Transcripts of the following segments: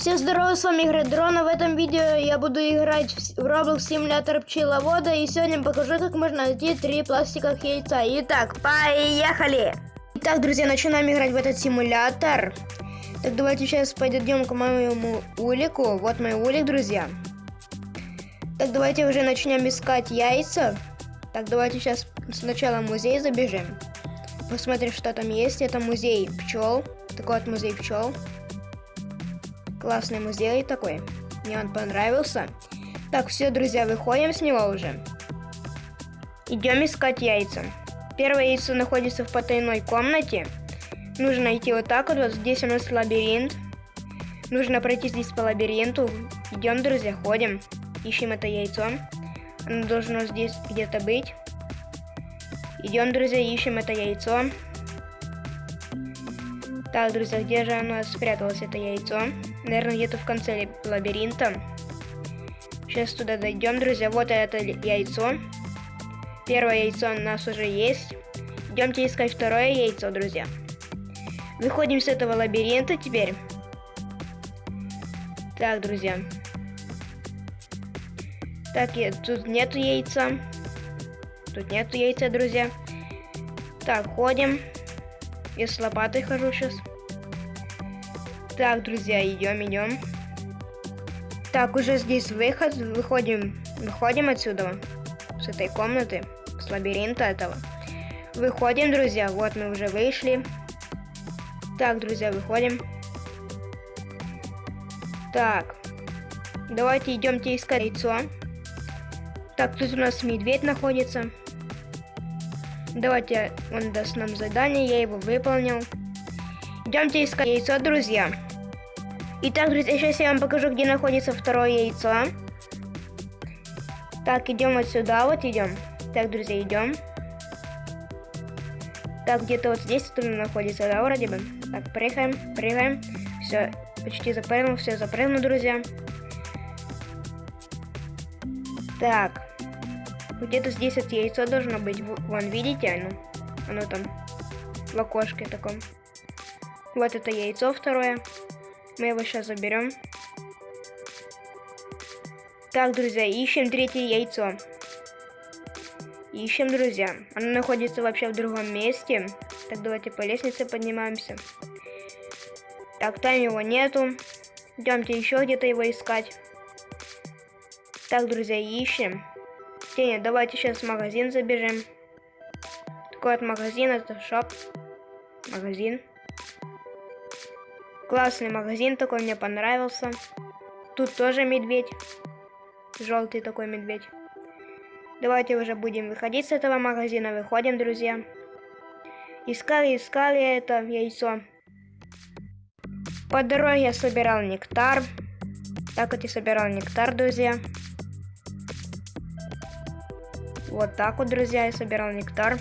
Всем здорово, с вами игра Дрона. В этом видео я буду играть в Roblox симулятор пчеловода. И сегодня покажу, как можно найти три пластиковых яйца. Итак, поехали! Итак, друзья, начинаем играть в этот симулятор. Так, давайте сейчас пойдем к моему улику. Вот мой улик, друзья. Так, давайте уже начнем искать яйца. Так, давайте сейчас сначала в музей забежим. Посмотрим, что там есть. Это музей пчел. Такой вот музей пчел. Классный музей такой. Мне он понравился. Так, все, друзья, выходим с него уже. Идем искать яйца. Первое яйцо находится в потайной комнате. Нужно найти вот так вот. Вот здесь у нас лабиринт. Нужно пройти здесь по лабиринту. Идем, друзья, ходим. Ищем это яйцо. Оно должно здесь где-то быть. Идем, друзья, ищем это яйцо. Так, друзья, где же оно спряталось, это яйцо? Наверное, где-то в конце лабиринта. Сейчас туда дойдем, друзья. Вот это яйцо. Первое яйцо у нас уже есть. Идемте искать второе яйцо, друзья. Выходим с этого лабиринта теперь. Так, друзья. Так, тут нету яйца. Тут нету яйца, друзья. Так, ходим. Я с лопатой хожу сейчас. Так, друзья, идем, идем. Так, уже здесь выход. Выходим, выходим отсюда. С этой комнаты. С лабиринта этого. Выходим, друзья. Вот мы уже вышли. Так, друзья, выходим. Так. Давайте идемте искать яйцо. Так, тут у нас медведь находится. Давайте, он даст нам задание, я его выполнил. Идемте искать яйцо, друзья. Итак, друзья, сейчас я вам покажу, где находится второе яйцо. Так, идем вот сюда, вот идем. Так, друзья, идем. Так, где-то вот здесь это находится, да, вроде бы. Так, прыгаем, прыгаем. Все, почти запрыгнул, все, запрыгнул, друзья. Так, где-то здесь это яйцо должно быть. Вон, видите, оно? Оно там в окошке таком. Вот это яйцо второе. Мы его сейчас заберем. Так, друзья, ищем третье яйцо. Ищем, друзья. Оно находится вообще в другом месте. Так, давайте по лестнице поднимаемся. Так, там его нету. Идемте еще где-то его искать. Так, друзья, ищем. Теня, давайте сейчас в магазин забежим. Такой вот магазин, это шоп. Магазин. Классный магазин такой, мне понравился. Тут тоже медведь. Желтый такой медведь. Давайте уже будем выходить с этого магазина. Выходим, друзья. Искали, искали это яйцо. По дороге я собирал нектар. Так вот я собирал нектар, друзья. Вот так вот, друзья, я собирал нектар.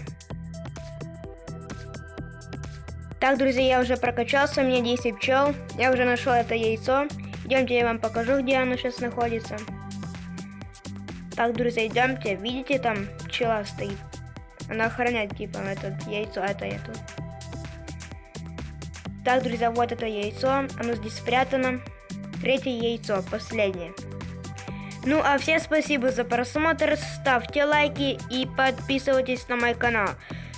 Так, друзья, я уже прокачался, у меня 10 пчел. Я уже нашел это яйцо. Идемте, я вам покажу, где оно сейчас находится. Так, друзья, идемте. Видите, там пчела стоит. Она охраняет, типа, это яйцо, это это. Так, друзья, вот это яйцо. Оно здесь спрятано. Третье яйцо, последнее. Ну а всем спасибо за просмотр, ставьте лайки и подписывайтесь на мой канал.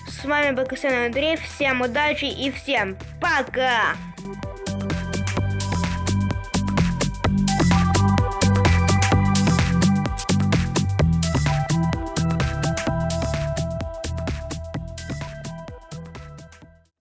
С вами был Костян Андрей, всем удачи и всем пока!